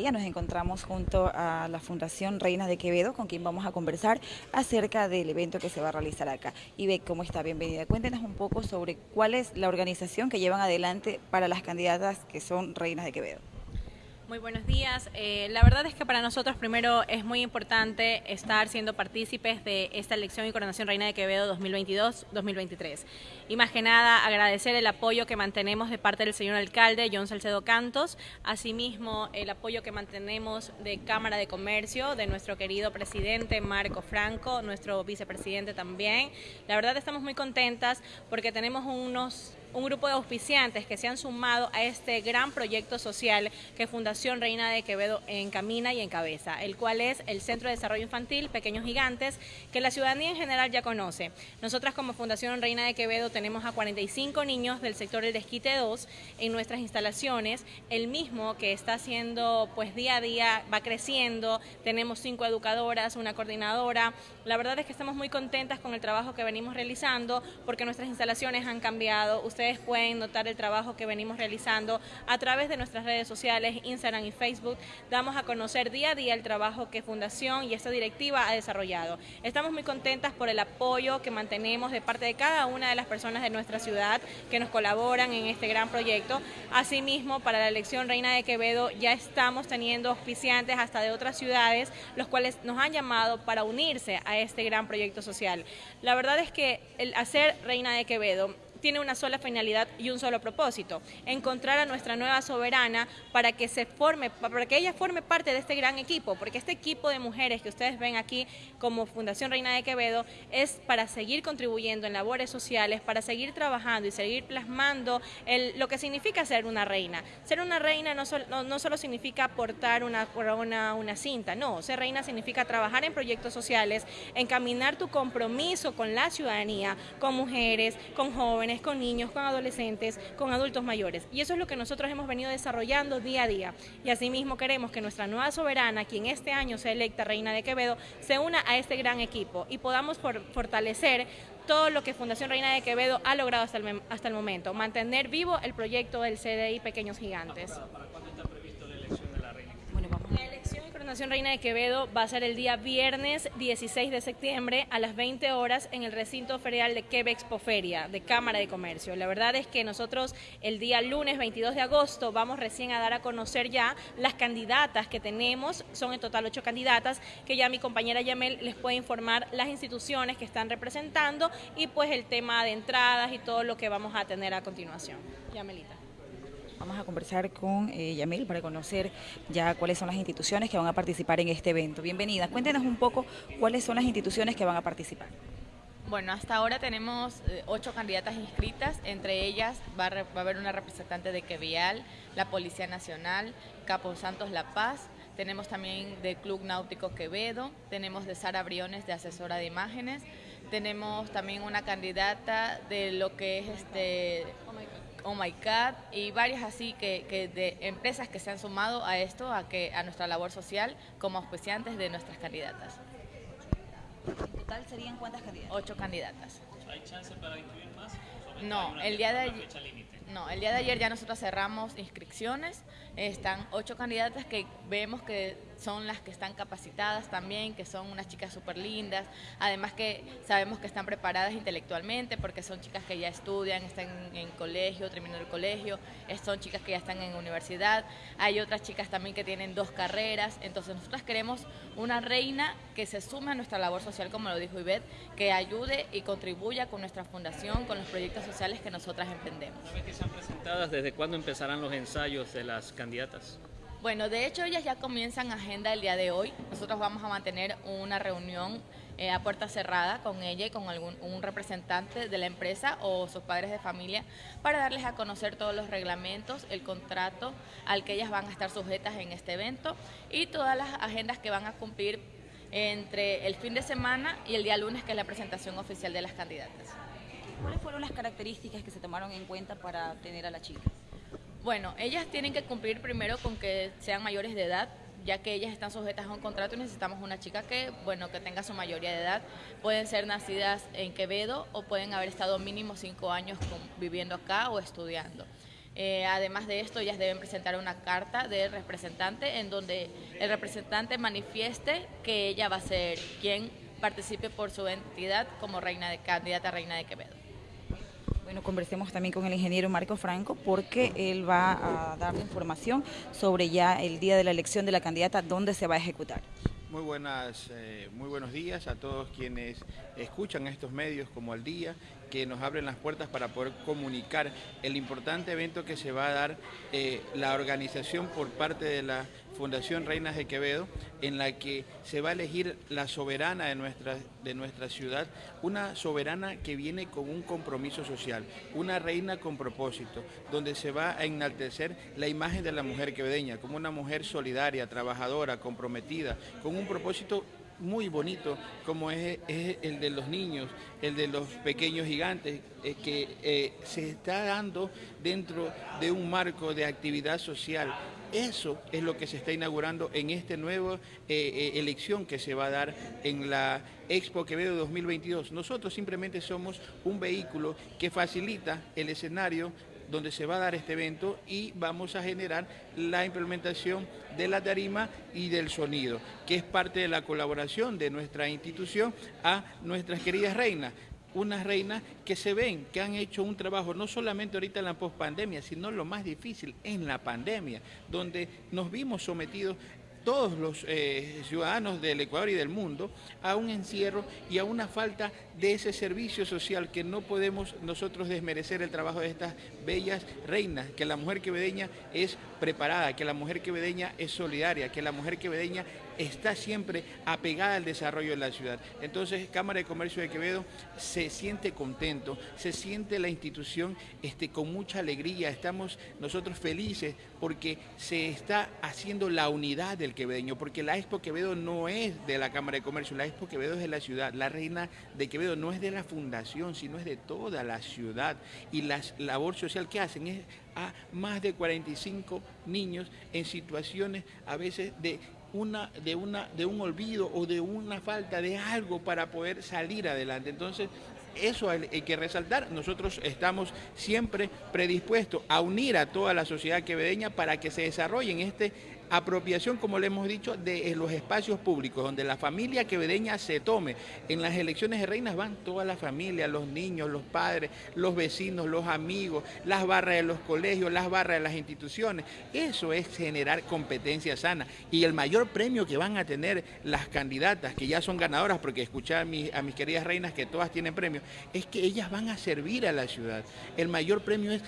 Nos encontramos junto a la Fundación Reinas de Quevedo, con quien vamos a conversar acerca del evento que se va a realizar acá. Y ve ¿cómo está? Bienvenida. Cuéntenos un poco sobre cuál es la organización que llevan adelante para las candidatas que son Reinas de Quevedo. Muy buenos días. Eh, la verdad es que para nosotros primero es muy importante estar siendo partícipes de esta elección y coronación Reina de Quevedo 2022-2023. Y más que nada agradecer el apoyo que mantenemos de parte del señor alcalde John Salcedo Cantos, asimismo el apoyo que mantenemos de Cámara de Comercio, de nuestro querido presidente Marco Franco, nuestro vicepresidente también. La verdad estamos muy contentas porque tenemos unos un grupo de auspiciantes que se han sumado a este gran proyecto social que Fundación Reina de Quevedo encamina y encabeza, el cual es el Centro de Desarrollo Infantil Pequeños Gigantes, que la ciudadanía en general ya conoce. Nosotras como Fundación Reina de Quevedo tenemos a 45 niños del sector del Desquite 2 en nuestras instalaciones, el mismo que está haciendo pues día a día, va creciendo, tenemos cinco educadoras, una coordinadora, la verdad es que estamos muy contentas con el trabajo que venimos realizando porque nuestras instalaciones han cambiado, ustedes pueden notar el trabajo que venimos realizando a través de nuestras redes sociales, Instagram y Facebook. Damos a conocer día a día el trabajo que Fundación y esta directiva ha desarrollado. Estamos muy contentas por el apoyo que mantenemos de parte de cada una de las personas de nuestra ciudad que nos colaboran en este gran proyecto. Asimismo, para la elección Reina de Quevedo ya estamos teniendo auspiciantes hasta de otras ciudades, los cuales nos han llamado para unirse a este gran proyecto social. La verdad es que el hacer Reina de Quevedo tiene una sola finalidad y un solo propósito, encontrar a nuestra nueva soberana para que se forme, para que ella forme parte de este gran equipo, porque este equipo de mujeres que ustedes ven aquí como Fundación Reina de Quevedo es para seguir contribuyendo en labores sociales, para seguir trabajando y seguir plasmando lo que significa ser una reina. Ser una reina no, no, solo significa portar una, una, una cinta, no, ser reina significa trabajar en proyectos sociales, encaminar tu compromiso con la ciudadanía, con mujeres, con jóvenes, con niños, con adolescentes, con adultos mayores. Y eso es lo que nosotros hemos venido desarrollando día a día. Y asimismo queremos que nuestra nueva soberana, quien este año se electa Reina de Quevedo, se una a este gran equipo y podamos fortalecer todo lo que Fundación Reina de Quevedo ha logrado hasta el, hasta el momento, mantener vivo el proyecto del CDI Pequeños Gigantes. Nación Reina de Quevedo va a ser el día viernes 16 de septiembre a las 20 horas en el recinto ferial de Quebec Expoferia de Cámara de Comercio. La verdad es que nosotros el día lunes 22 de agosto vamos recién a dar a conocer ya las candidatas que tenemos, son en total ocho candidatas, que ya mi compañera Yamel les puede informar las instituciones que están representando y pues el tema de entradas y todo lo que vamos a tener a continuación. Yamelita. Vamos a conversar con eh, Yamil para conocer ya cuáles son las instituciones que van a participar en este evento. Bienvenida. Cuéntenos un poco cuáles son las instituciones que van a participar. Bueno, hasta ahora tenemos eh, ocho candidatas inscritas, entre ellas va a, haber una representante de Quevial, la Policía Nacional, Capo Santos La Paz, tenemos también de Club Náutico Quevedo, tenemos de Sara Briones de asesora de imágenes, tenemos también una candidata de lo que es este Oh My God y varias así que, de empresas que se han sumado a esto, a, que, a nuestra labor social como auspiciantes de nuestras candidatas. ¿En total serían cuántas candidatas? Ocho candidatas. ¿Hay chance para incluir más? No, el día de ayer... No, el día de ayer ya nosotros cerramos inscripciones, están ocho candidatas que vemos que son las que están capacitadas también, que son unas chicas súper lindas, además que sabemos que están preparadas intelectualmente porque son chicas que ya estudian, están en, colegio, terminando el colegio, son chicas que ya están en universidad, hay otras chicas también que tienen dos carreras, entonces nosotros queremos una reina que se sume a nuestra labor social, como lo dijo Ivette, que ayude y contribuya con nuestra fundación, con los proyectos sociales que nosotras emprendemos. Vez que sean presentadas, ¿desde cuándo empezarán los ensayos de las candidatas? Bueno, de hecho ellas ya comienzan agenda el día de hoy. Nosotros vamos a mantener una reunión eh, a puerta cerrada con ella y con algún un representante de la empresa o sus padres de familia para darles a conocer todos los reglamentos, el contrato al que ellas van a estar sujetas en este evento y todas las agendas que van a cumplir entre el fin de semana y el día lunes que es la presentación oficial de las candidatas. ¿Cuáles fueron las características que se tomaron en cuenta para tener a la chica? Bueno, ellas tienen que cumplir primero con que sean mayores de edad, ya que ellas están sujetas a un contrato y necesitamos una chica que, bueno, que tenga su mayoría de edad. Pueden ser nacidas en Quevedo o pueden haber estado mínimo cinco años viviendo acá o estudiando. Eh, además de esto, ellas deben presentar una carta del representante en donde el representante manifieste que ella va a ser quien participe por su entidad como reina de, candidata a reina de Quevedo. Bueno, conversemos también con el ingeniero Marco Franco porque él va a dar información sobre ya el día de la elección de la candidata, dónde se va a ejecutar. Muy, buenas, eh, muy buenos días a todos quienes escuchan estos medios como al día, que nos abren las puertas para poder comunicar el importante evento que se va a dar eh, la organización por parte de la Fundación Reinas de Quevedo, en la que se va a elegir la soberana de nuestra, de nuestra ciudad, una soberana que viene con un compromiso social, una reina con propósito, donde se va a enaltecer la imagen de la mujer quevedeña como una mujer solidaria, trabajadora, comprometida, con un propósito muy bonito como es, el de los niños, el de los pequeños gigantes, eh, que eh, se está dando dentro de un marco de actividad social. Eso es lo que se está inaugurando en esta nueva eh, elección que se va a dar en la Expo Quevedo 2022. Nosotros simplemente somos un vehículo que facilita el escenario donde se va a dar este evento y vamos a generar la implementación de la tarima y del sonido, que es parte de la colaboración de nuestra institución a nuestras queridas reinas unas reinas que se ven, que han hecho un trabajo no solamente ahorita en la pospandemia, sino lo más difícil en la pandemia, donde nos vimos sometidos todos los eh, ciudadanos del Ecuador y del mundo a un encierro y a una falta de ese servicio social que no podemos nosotros desmerecer el trabajo de estas bellas reinas, que la mujer quevedeña es preparada, que la mujer quevedeña es solidaria, que la mujer quevedeña está siempre apegada al desarrollo de la ciudad. Entonces, Cámara de Comercio de Quevedo se siente contento, se siente la institución este, con mucha alegría, estamos nosotros felices porque se está haciendo la unidad del quevedeño, porque la Expo Quevedo no es de la Cámara de Comercio, la Expo Quevedo es de la ciudad, la reina de Quevedo no es de la fundación, sino es de toda la ciudad. Y la labor social que hacen es a más de 45 niños en situaciones a veces de de, un olvido o de una falta de algo para poder salir adelante. Entonces, eso hay, que resaltar. Nosotros estamos siempre predispuestos a unir a toda la sociedad quevedeña para que se desarrollen este apropiación, como le hemos dicho, de los espacios públicos, donde la familia quevedeña se tome. En las elecciones de reinas van toda la familia, los niños, los padres, los vecinos, los amigos, las barras de los colegios, las barras de las instituciones. Eso es generar competencia sana. Y el mayor premio que van a tener las candidatas, que ya son ganadoras, porque escuché a mis, a mis queridas reinas que todas tienen premio, es que ellas van a servir a la ciudad. El mayor premio es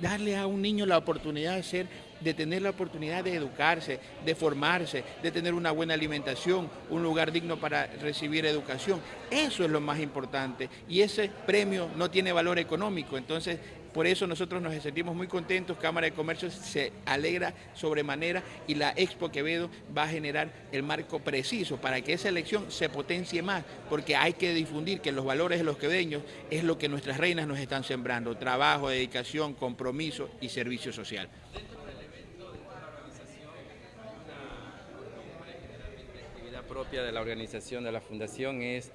darle a un niño la oportunidad de ser de tener la oportunidad de educarse, de formarse, de tener una buena alimentación, un lugar digno para recibir educación. Eso es lo más importante y ese premio no tiene valor económico, entonces por eso nosotros nos sentimos muy contentos, Cámara de Comercio se alegra sobremanera y la Expo Quevedo va a generar el marco preciso para que esa elección se potencie más, porque hay que difundir que los valores de los queveños es lo que nuestras reinas nos están sembrando, trabajo, dedicación, compromiso y servicio social. Propia de la organización de la fundación es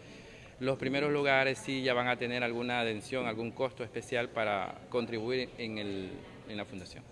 los primeros lugares sí ya van a tener alguna atención, algún costo especial para contribuir en, el, en la fundación.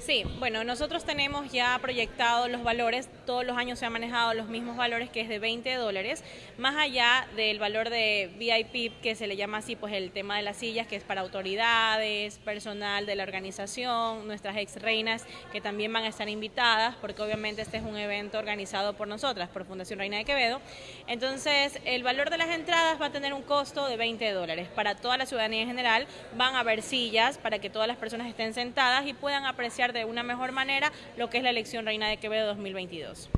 Sí, bueno, nosotros tenemos ya proyectados los valores, todos los años se han manejado los mismos valores que es de 20 dólares, más allá del valor de VIP, que se le llama así, pues el tema de las sillas, que es para autoridades, personal de la organización, nuestras ex reinas, que también van a estar invitadas, porque obviamente este es un evento organizado por nosotras, por Fundación Reina de Quevedo. Entonces, el valor de las entradas va a tener un costo de 20 dólares. Para toda la ciudadanía en general, van a haber sillas para que todas las personas estén sentadas y puedan apreciar de una mejor manera lo que es la elección Reina de Quevedo 2022.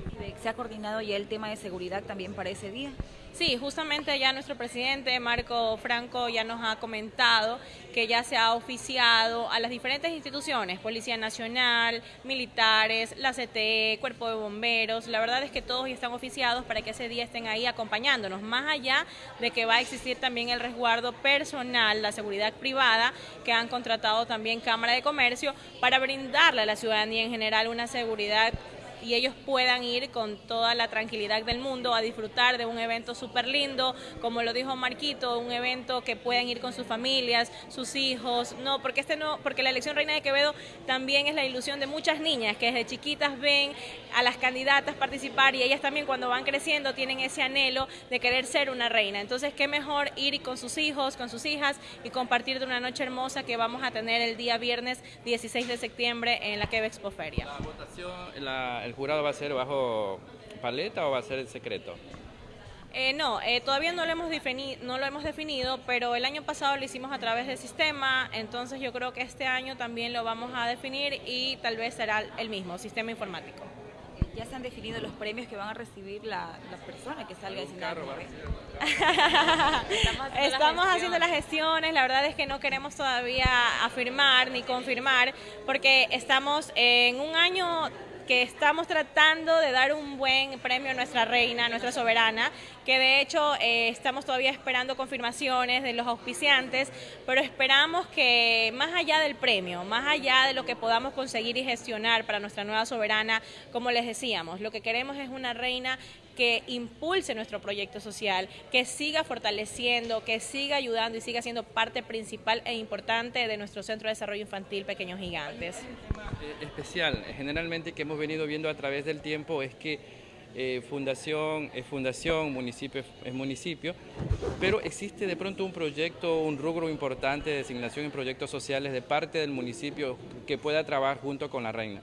¿Se ha coordinado ya el tema de seguridad también para ese día? Sí, justamente ya nuestro presidente Marco Franco ya nos ha comentado que ya se ha oficiado a las diferentes instituciones, Policía Nacional, militares, la CTE, Cuerpo de Bomberos, la verdad es que todos ya están oficiados para que ese día estén ahí acompañándonos, más allá de que va a existir también el resguardo personal, la seguridad privada que han contratado también Cámara de Comercio para brindarle a la ciudadanía en general una seguridad y ellos puedan ir con toda la tranquilidad del mundo a disfrutar de un evento súper lindo, como lo dijo Marquito, un evento que puedan ir con sus familias, sus hijos, no, porque este no, porque la elección Reina de Quevedo también es la ilusión de muchas niñas que desde chiquitas ven a las candidatas participar y ellas también cuando van creciendo tienen ese anhelo de querer ser una reina. Entonces, qué mejor ir con sus hijos, con sus hijas y compartir de una noche hermosa que vamos a tener el día viernes 16 de septiembre en la Quebec Expo Feria. ¿La votación, el jurado va a ser bajo paleta o va a ser secreto? Eh, no, eh, todavía no lo, hemos definido, no lo hemos definido, pero el año pasado lo hicimos a través del sistema, entonces yo creo que este año también lo vamos a definir y tal vez será el mismo, sistema informático. ¿Ya se han definido los premios que van a recibir la, persona que salga de carro? Estamos, Estamos haciendo las gestiones, la verdad es que no queremos todavía afirmar ni confirmar, porque estamos en un año que estamos tratando de dar un buen premio a nuestra reina, a nuestra soberana, que de hecho eh, estamos todavía esperando confirmaciones de los auspiciantes, pero esperamos que más allá del premio, más allá de lo que podamos conseguir y gestionar para nuestra nueva soberana, como les decíamos, lo que queremos es una reina que impulse nuestro proyecto social, que siga fortaleciendo, que siga ayudando y siga siendo parte principal e importante de nuestro Centro de Desarrollo Infantil Pequeños Gigantes. Eh, especial, generalmente que hemos venido viendo a través del tiempo es que eh, fundación es fundación, municipio es municipio, pero existe de pronto un proyecto, un rubro importante de designación en proyectos sociales de parte del municipio que pueda trabajar junto con la reina.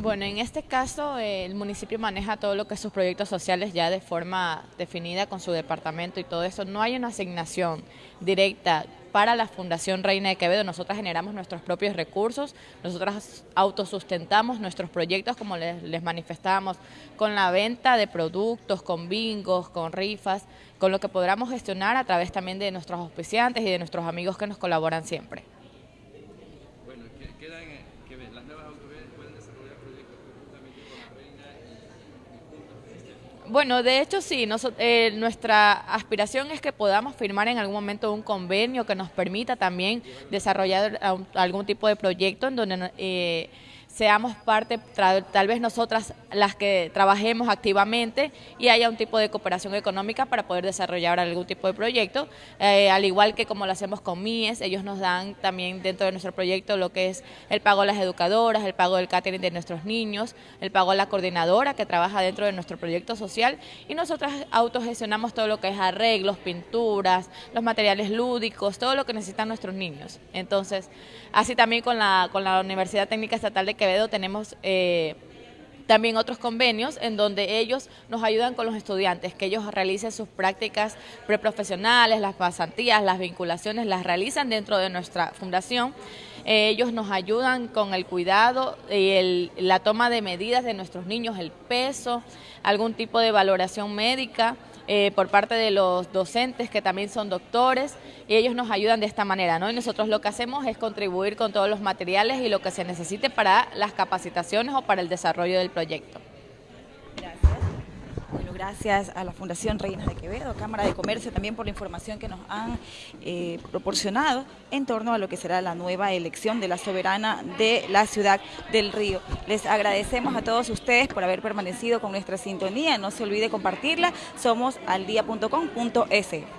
Bueno, en este caso el municipio maneja todo lo que es sus proyectos sociales ya de forma definida con su departamento y todo eso. No hay una asignación directa para la Fundación Reina de Quevedo. Nosotras generamos nuestros propios recursos, nosotras autosustentamos nuestros proyectos, como les, les manifestábamos, con la venta de productos, con bingos, con rifas, con lo que podamos gestionar a través también de nuestros auspiciantes y de nuestros amigos que nos colaboran siempre. Bueno, de hecho sí, eh, nuestra aspiración es que podamos firmar en algún momento un convenio que nos permita también desarrollar algún tipo de proyecto en donde eh, seamos parte, tal vez nosotras las que trabajemos activamente y haya un tipo de cooperación económica para poder desarrollar algún tipo de proyecto, eh, al igual que como lo hacemos con MIES, ellos nos dan también dentro de nuestro proyecto lo que es el pago a las educadoras, el pago del catering de nuestros niños, el pago a la coordinadora que trabaja dentro de nuestro proyecto social y nosotras autogestionamos todo lo que es arreglos, pinturas, los materiales lúdicos, todo lo que necesitan nuestros niños. Entonces, así también con la, con la Universidad Técnica Estatal de Tenemos... Eh, también otros convenios en donde ellos nos ayudan con los estudiantes, que ellos realicen sus prácticas preprofesionales, las pasantías, las vinculaciones, las realizan dentro de nuestra fundación. Ellos nos ayudan con el cuidado y la toma de medidas de nuestros niños, el peso, algún tipo de valoración médica eh, por parte de los docentes que también son doctores y ellos nos ayudan de esta manera, ¿no? Y nosotros lo que hacemos es contribuir con todos los materiales y lo que se necesite para las capacitaciones o para el desarrollo del proyecto gracias a la Fundación Reinas de Quevedo, Cámara de Comercio también por la información que nos han eh, proporcionado en torno a lo que será la nueva elección de la soberana de la ciudad del Río. Les agradecemos a todos ustedes por haber permanecido con nuestra sintonía, no se olvide compartirla, somos aldia.com.es.